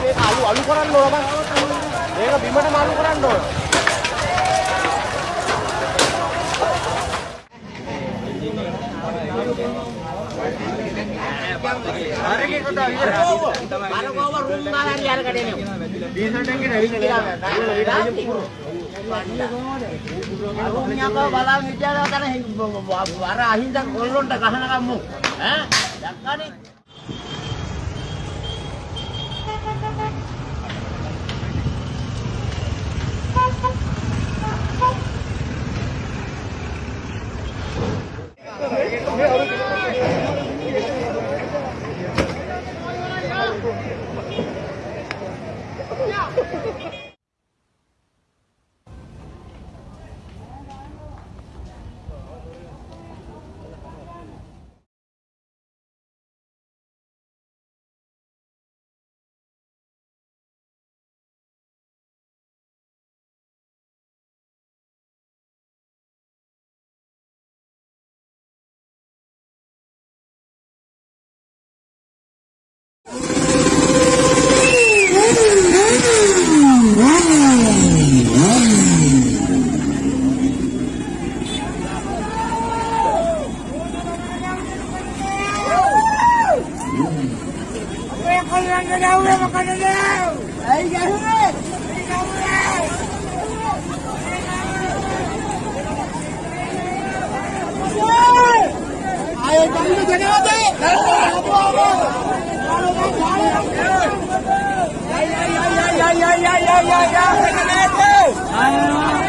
මේක අලු අලු කරන්න ඕන බං. මේක බිමට මාරු කරන්න ඕන. හරියට කොට විතර. බලකෝව රූම් ගාලා යාර කඩේ නේ. ඩීසන්ට් එකේ නැවිලා ගියා. අරුණ්‍යකෝ බලන් විචාරව කරන අර අහින්දා කොල්ලොන්ට ගහනකම් මො ඈ දැක්කනේ Ayo, jangan jangan jangan. Yeah, yeah, yeah, yeah, yeah, yeah, yeah, yeah.